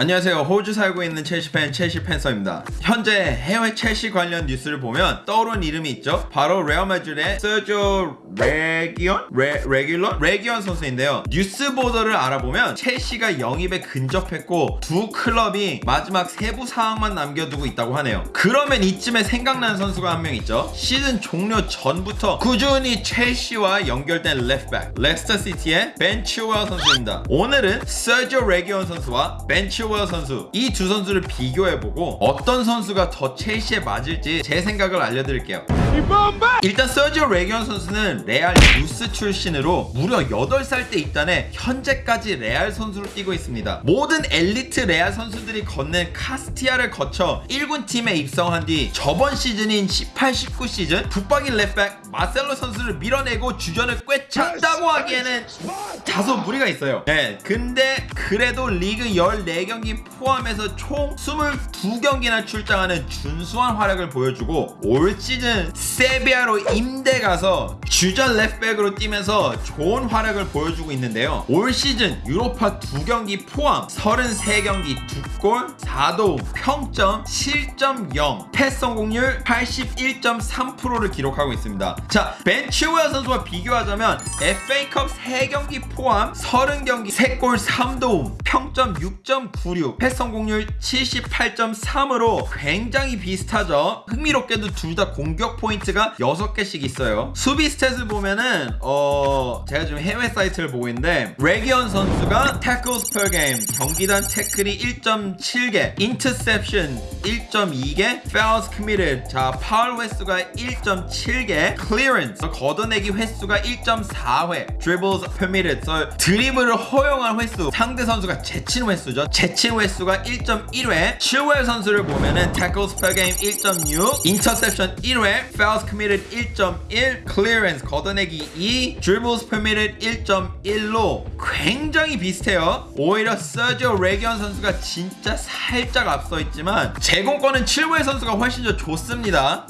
안녕하세요. 호주 살고 있는 첼시 팬 첼시 팬서입니다. 현재 해외 첼시 관련 뉴스를 보면 떠오른 이름이 있죠. 바로 레알 마드리드의 서조 레기온? 레, 레귤런? 레기온 선수인데요. 뉴스 보도를 알아보면 첼시가 영입에 근접했고 두 클럽이 마지막 세부 사항만 남겨두고 있다고 하네요. 그러면 이쯤에 생각나는 선수가 한 명 있죠. 시즌 종료 전부터 꾸준히 첼시와 연결된 left back 레스터 시티의 벤 칠웰 선수입니다. 오늘은 서조 레기온 선수와 벤 칠웰 선수 이 두 선수를 비교해보고 어떤 선수가 더 첼시에 맞을지 제 생각을 알려드릴게요. 일단 서지오 레기온 선수는 레알 유스 출신으로 무려 8살 때 입단해 현재까지 레알 선수로 뛰고 있습니다. 모든 엘리트 레알 선수들이 건넨 카스티아를 거쳐 1군 팀에 입성한 뒤 저번 시즌인 18, 19 시즌 북박인 랩백 마셀로 선수를 밀어내고 주전을 꿰찼다고 하기에는 다소 무리가 있어요. 네, 근데 그래도 리그 14경기 포함해서 총 22경기나 출장하는 준수한 활약을 보여주고 올 시즌 세비야로 임대 가서 주전 left back으로 뛰면서 좋은 활약을 보여주고 있는데요. 올 시즌 유로파 2경기 포함 33경기 2골 4도움 평점 7.0 패스 성공률 81.3%를 기록하고 있습니다. 자, 벤 칠웰 선수와 비교하자면 FA컵 3경기 포함 30경기 3골 3도움 평점 6.96 패스 성공률 78.3으로 굉장히 비슷하죠. 흥미롭게도 둘 다 공격 포인트 가 6개씩 있어요. 수비 stat을 보면은 어 제가 지금 해외 사이트를 보고 있는데 레기언 선수가 tackles per game 경기당 태클이 1.7개 interception 1.2개 fouls committed 자 파울 횟수가 1.7개 clearance 걷어내기 횟수가 1.4회 dribbles permitted 서 드리블을 허용한 횟수 상대 선수가 제친 횟수죠 제친 횟수가 1.1회 칠웰 선수를 보면은 tackles per game 1.6 interception 1회 fouls committed 1.1 clearance 걷어내기 2 dribbles permitted 1.1로. 굉장히 비슷해요. 오히려 서지오 레기언 선수가 진짜 살짝 앞서 있지만 제공권은 칠웰 선수가 훨씬 더 좋습니다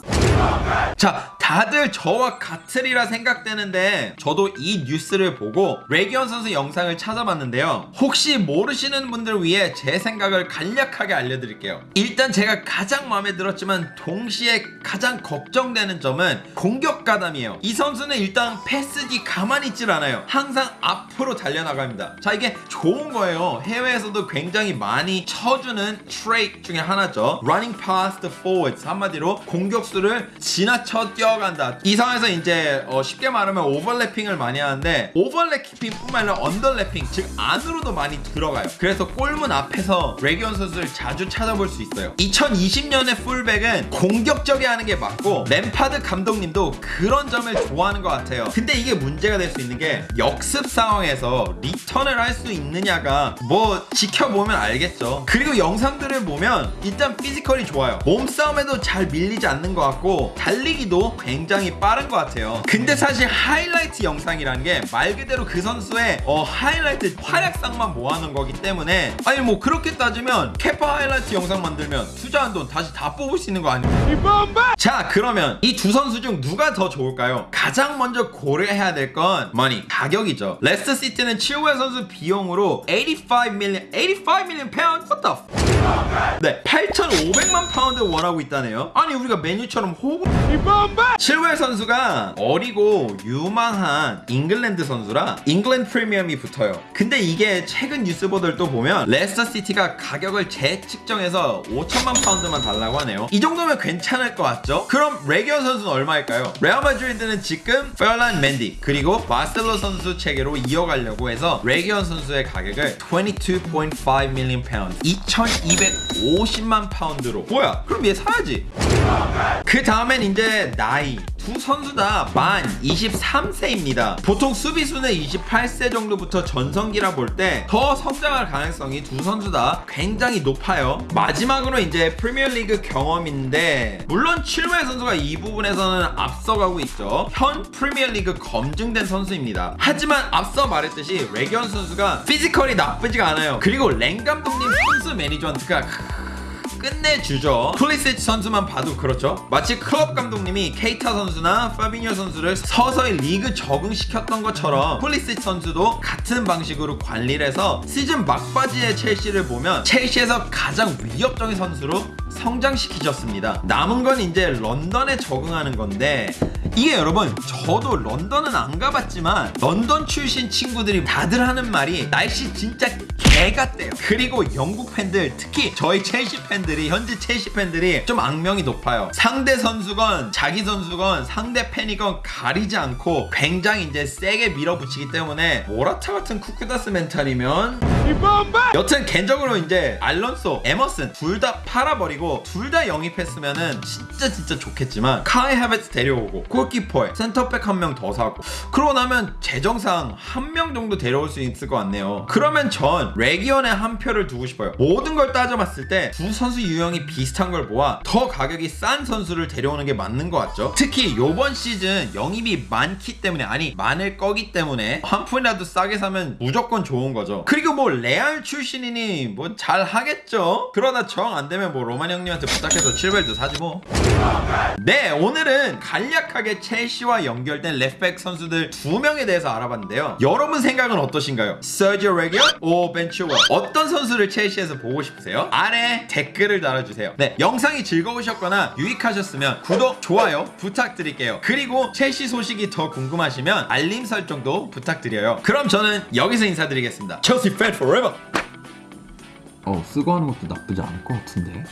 자 다들 저와 같으리라 생각되는데 저도 이 뉴스를 보고 레기언 선수 영상을 찾아봤는데요. 혹시 모르시는 분들을 위해 제 생각을 간략하게 알려드릴게요. 일단 제가 가장 마음에 들었지만 동시에 가장 걱정되는 점은 공격 가담이에요. 이 선수는 일단 패스 뒤 가만히 있질 않아요. 항상 앞으로 달려나갑니다. 자 이게 좋은 거예요. 해외에서도 굉장히 많이 쳐주는 trait 중에 하나죠. Running past forwards 한마디로 공격수를 지나쳐 뛰어간다. 이 상황에서 이제 어, 쉽게 말하면 오버래핑을 많이 하는데 오버래핑 뿐만 아니라 underlapping 즉 안으로도 많이 들어가요. 그래서 골문 앞에서 레기온 선수를 자주 찾아볼 수 있어요. 2020년의 풀백은 공격적이어야 하는 게 맞고 램파드 감독님도 그런 점을 좋아하는 것 같아요. 근데 이게 문제가 될 수 있는 게 역습 상황에서 리턴을 할 수 있느냐가 뭐 지켜보면 알겠죠. 그리고 영상들을 보면 일단 physical이 좋아요. 몸싸움에도 잘 밀리지 않는 것 같고 달리기도 굉장히 빠른 것 같아요 근데 사실 하이라이트 영상이라는 게 말 그대로 그 선수의 어, 하이라이트 활약상만 모아놓은 거기 때문에 아니 뭐 그렇게 따지면 캐파 하이라이트 영상 만들면 투자한 돈 다시 다 뽑을 수 있는 거 아닙니까? 자 그러면 이 두 선수 중 누가 더 좋을까요? 가장 먼저 고려해야 될 건 money 가격이죠 레스터 시티는 칠웰 선수 비용으로 85 million 85 million pound? What the f- 네 8,500만 파운드 원하고 있다네요. 아니 우리가 맨유처럼 호구. 칠웰 선수가 어리고 유망한 잉글랜드 선수라 잉글랜드 프리미엄이 붙어요. 근데 이게 최근 뉴스 보도를 또 보면 레스터 시티가 가격을 재측정해서 5천만 파운드만 달라고 하네요. 이 정도면 괜찮을 것 같죠? 그럼 레기언 선수는 얼마일까요? 레알 마드리드는 지금 페를랑 멘디 그리고 마셀로 선수 체계로 이어가려고 해서 레기언 선수의 가격을 22.5 million 파운드 2250만 파운드로. 뭐야? 그럼 얘 사야지. 그 다음엔 이제 나이 두 선수 다 만 23세입니다. 보통 수비수는 28세 정도부터 전성기라 볼 때 더 성장할 가능성이 두 선수 다 굉장히 높아요. 마지막으로 이제 프리미어리그 경험인데 물론 칠웰 선수가 이 부분에서는 앞서가고 있죠. 현 프리미어리그 검증된 선수입니다. 하지만 앞서 말했듯이 레기언 선수가 physical이 나쁘지가 않아요. 그리고 램파드 감독님 선수 management가 끝내주죠. 풀리시치 선수만 봐도 그렇죠. 마치 클롭 감독님이 케이타 선수나 파비뉴 선수를 서서히 리그 적응시켰던 것처럼 풀리시치 선수도 같은 방식으로 관리를 해서 시즌 막바지의 첼시를 보면 첼시에서 가장 위협적인 선수로 성장시키셨습니다. 남은 건 이제 런던에 적응하는 건데 이게 여러분 저도 런던은 안 가봤지만 런던 출신 친구들이 다들 하는 말이 날씨 진짜 개 같대요. 그리고 영국 팬들 특히 저희 첼시 팬들이 현지 첼시 팬들이 좀 악명이 높아요. 상대 선수건 자기 선수건 상대 팬이건 가리지 않고 굉장히 이제 세게 밀어붙이기 때문에 모라타 같은 쿠쿠다스 멘탈이면 여튼 개인적으로 이제 알론소, 에머슨 둘 다 팔아버리고 둘 다 영입했으면은 진짜 진짜 좋겠지만 카이 하베트 데려오고 골키퍼에 센터백 한 명 더 사고 그러고 나면 재정상 한 명 정도 데려올 수 있을 것 같네요. 그러면 전 레기온에 한 표를 두고 싶어요. 모든 걸 따져봤을 때 두 선수 유형이 비슷한 걸 모아 더 가격이 싼 선수를 데려오는 게 맞는 것 같죠. 특히 요번 시즌 영입이 많기 때문에 아니 많을 거기 때문에 한 푼이라도 싸게 사면 무조건 좋은 거죠. 그리고 뭐 레알 출신이니 뭐 잘 하겠죠. 그러다 정안 되면 뭐 로만 형님한테 부탁해서 7벨도 사지 뭐. 네, 오늘은 간략하게 첼시와 연결된 left back 선수들 두 명에 대해서 알아봤는데요. 여러분 생각은 어떠신가요? 서지오 레기온 or 벤 칠웰 어떤 선수를 첼시에서 보고 싶으세요? 아래 댓글을 달아주세요. 네, 영상이 즐거우셨거나 유익하셨으면 구독, 좋아요 부탁드릴게요. 그리고 첼시 소식이 더 궁금하시면 알림 설정도 부탁드려요. 그럼 저는 여기서 인사드리겠습니다. 첼시 팬 forever. 어 쓰고 하는 것도 나쁘지 않을 것 같은데